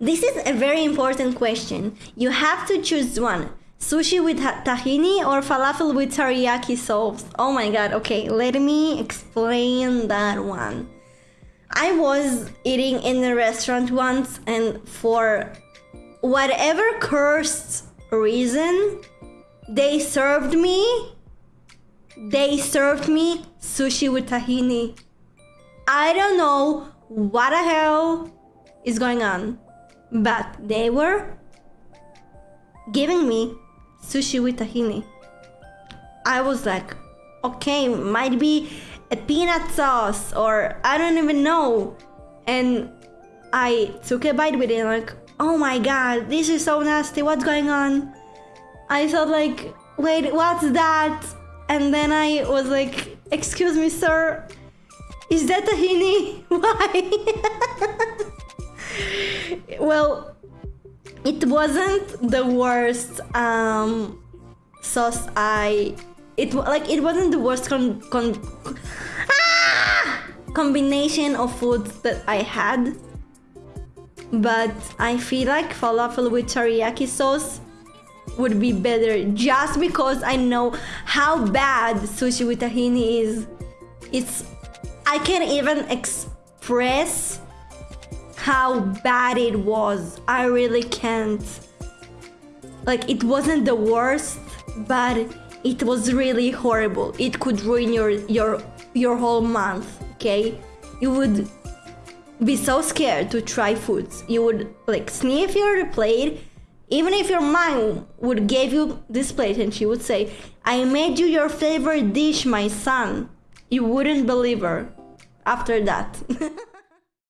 This is a very important question. You have to choose one. Sushi with tahini or falafel with teriyaki sauce? Oh my god, okay, let me explain that one. I was eating in a restaurant once and for whatever cursed reason, they served me they served me sushi with tahini. I don't know what the hell is going on, but they were giving me sushi with tahini. I was like, okay, might be a peanut sauce or I don't even know. And I took a bite with it like, oh my god, this is so nasty, what's going on? I thought like, wait, what's that? And then I was like, excuse me, sir, is that tahini? Why? well, it wasn't the worst um, sauce I. It like it wasn't the worst con, con ah! combination of foods that I had, but I feel like falafel with teriyaki sauce would be better just because I know how bad sushi with tahini is. It's I can't even express how bad it was. I really can't. Like it wasn't the worst, but it was really horrible. It could ruin your your your whole month, okay? You would be so scared to try foods. You would like sniff your plate even if your mom would give you this plate and she would say, I made you your favorite dish, my son, you wouldn't believe her after that.